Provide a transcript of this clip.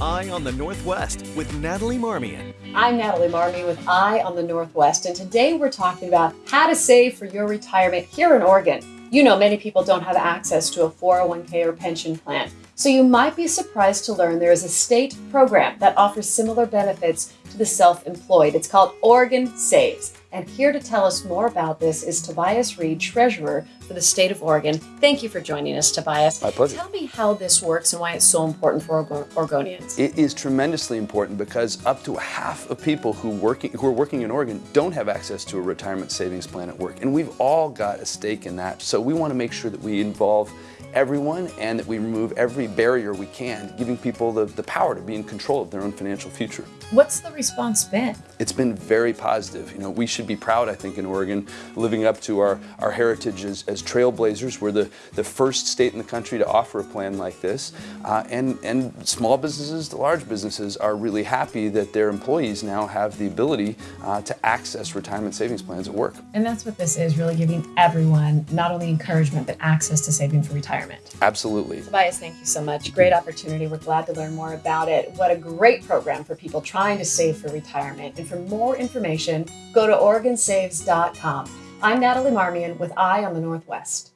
Eye on the Northwest with Natalie Marmion. I'm Natalie Marmion with Eye on the Northwest, and today we're talking about how to save for your retirement here in Oregon. You know, many people don't have access to a 401k or pension plan, so you might be surprised to learn there is a state program that offers similar benefits to the self employed. It's called Oregon Saves. And here to tell us more about this is Tobias Read, Treasurer for the state of Oregon. Thank you for joining us, Tobias. My pleasure. Tell me how this works and why it's so important for Oregonians. It is tremendously important because up to half of people who working who are working in Oregon don't have access to a retirement savings plan at work, and we've all got a stake in that. So we want to make sure that we involve everyone and that we remove every barrier we can, giving people the, the power to be in control of their own financial future. What's the response been? It's been very positive. You know, we should be proud, I think, in Oregon, living up to our, our heritage as, as trailblazers. We're the, the first state in the country to offer a plan like this. Uh, and, and small businesses to large businesses are really happy that their employees now have the ability uh, to access retirement savings plans at work. And that's what this is, really giving everyone not only encouragement, but access to saving for retirement retirement. Absolutely. Tobias, thank you so much. Great opportunity. We're glad to learn more about it. What a great program for people trying to save for retirement. And for more information, go to OregonSaves.com. I'm Natalie Marmion with Eye on the Northwest.